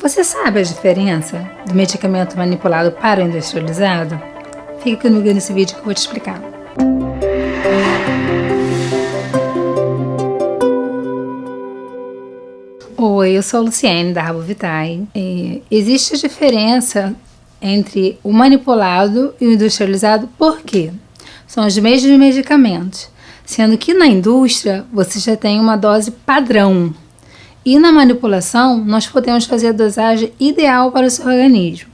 Você sabe a diferença do medicamento manipulado para o industrializado? Fica comigo nesse vídeo que eu vou te explicar. Oi, eu sou a Luciene da Rabo Vitae. É, existe diferença entre o manipulado e o industrializado, por quê? São os mesmos medicamentos, sendo que na indústria você já tem uma dose padrão e na manipulação, nós podemos fazer a dosagem ideal para o seu organismo.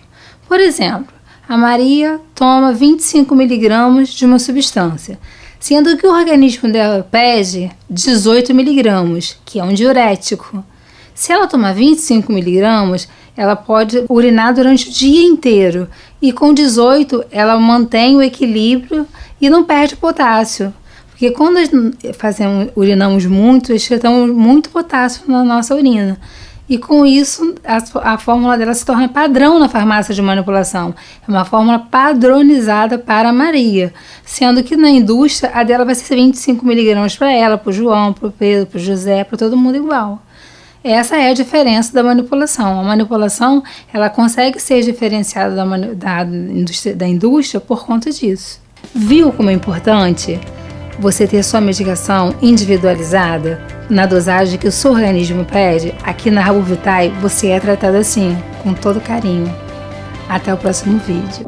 Por exemplo, a Maria toma 25 miligramas de uma substância, sendo que o organismo dela pede 18 miligramas, que é um diurético. Se ela tomar 25 miligramas, ela pode urinar durante o dia inteiro e com 18 ela mantém o equilíbrio e não perde potássio. Porque quando fazemos, urinamos muito, excretamos muito potássio na nossa urina. E com isso, a, a, fórmula dela se torna padrão na farmácia de manipulação. É uma fórmula padronizada para a Maria. Sendo que na indústria, a dela vai ser 25 miligramas para ela, para o João, para o Pedro, para o José, para todo mundo igual. Essa é a diferença da manipulação. A manipulação ela consegue ser diferenciada da, da, indústria, da indústria por conta disso. Viu como é importante? Você ter sua medicação individualizada na dosagem que o seu organismo pede, aqui na Rabo Vitae você é tratado assim, com todo carinho. Até o próximo vídeo.